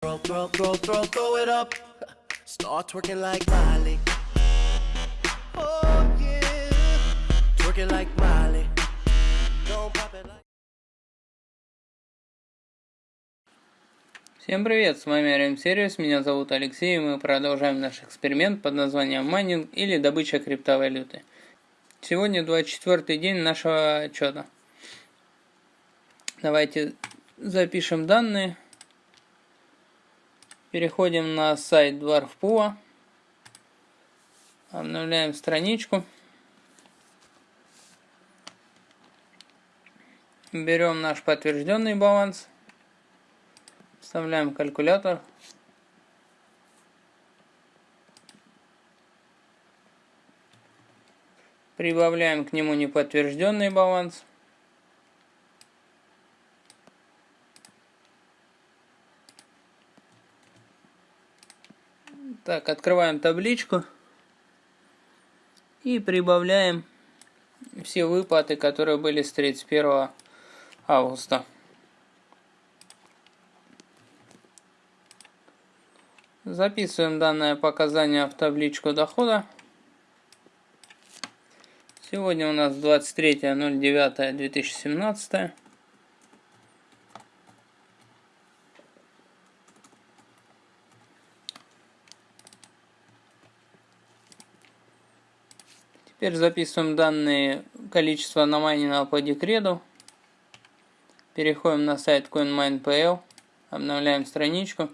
Throw, throw, throw, throw, throw it up. Start twerking like Miley. Oh yeah. Twerking like Miley. Don't pop it like. Всем привет, с вами RM Сервис, меня зовут Алексей, и мы продолжаем наш эксперимент под названием майнинг или добыча криптовалюты. Сегодня 24 день нашего отчета. Давайте запишем данные. Переходим на сайт Dwarfpool. Обновляем страничку. Берем наш подтвержденный баланс. Вставляем калькулятор. Прибавляем к нему неподтвержденный баланс. Так, открываем табличку и прибавляем все выплаты, которые были с 31 августа. Записываем данное показание в табличку дохода. Сегодня у нас 23.09.2017. Теперь записываем данные количества намайненного по декрету. Переходим на сайт CoinMine.pl, обновляем страничку.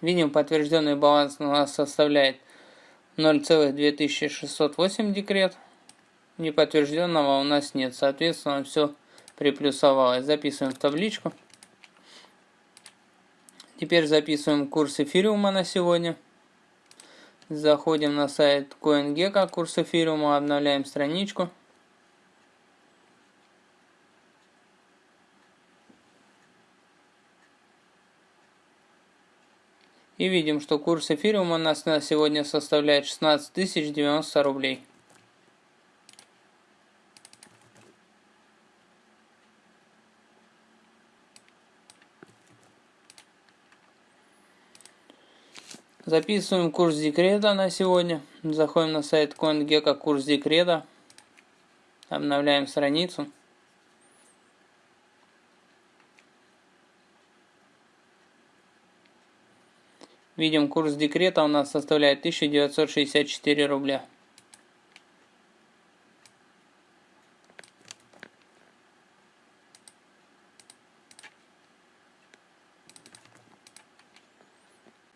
Видим, подтвержденный баланс у нас составляет 0,2608 декрет. Неподтвержденного у нас нет. Соответственно, все приплюсовалось. Записываем в табличку. Теперь записываем курс эфириума на сегодня. Заходим на сайт CoinGecko, курс эфириума, обновляем страничку. И видим, что курс эфириума у нас на сегодня составляет 16 090 рублей. Записываем курс декрета на сегодня. Заходим на сайт CoinGecko курс декрета. Обновляем страницу. Видим, курс декрета у нас составляет 1964 рубля.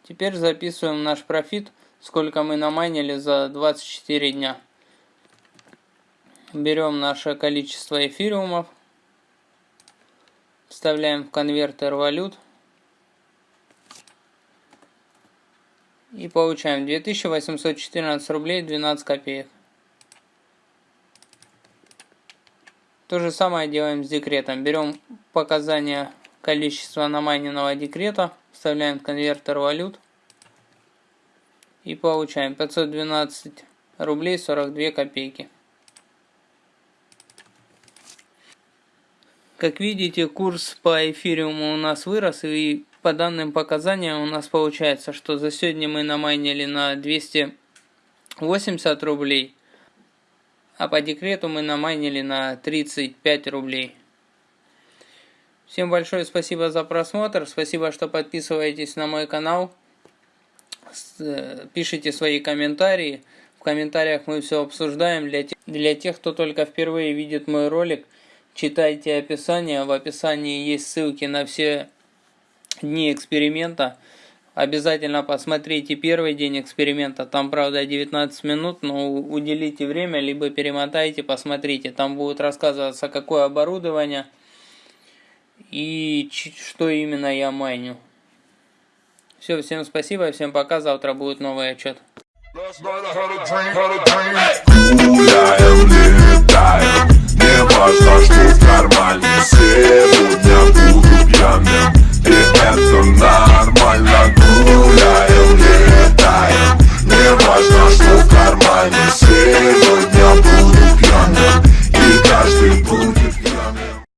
Теперь записываем наш профит, сколько мы намайнили за 24 дня. Берем наше количество эфириумов, вставляем в конвертер валют и получаем 2814 рублей 12 копеек. То же самое делаем с декретом. Берем показания количества намайненного декрета, вставляем конвертер валют и получаем 512 рублей 42 копейки. Как видите, курс по эфириуму у нас вырос, и по данным показаниям у нас получается, что за сегодня мы намайнили на 280 рублей, а по декрету мы намайнили на 35 рублей. Всем большое спасибо за просмотр. Спасибо, что подписываетесь на мой канал. Э, пишите свои комментарии. В комментариях мы все обсуждаем. Для тех, для тех, кто только впервые видит мой ролик, читайте описание. В описании есть ссылки на все дни эксперимента. Обязательно посмотрите первый день эксперимента. Там, правда, 19 минут, но уделите время, либо перемотайте, посмотрите. Там будет рассказываться, какое оборудование – и что именно я майню. Все, всем спасибо, всем пока, завтра будет новый отчет.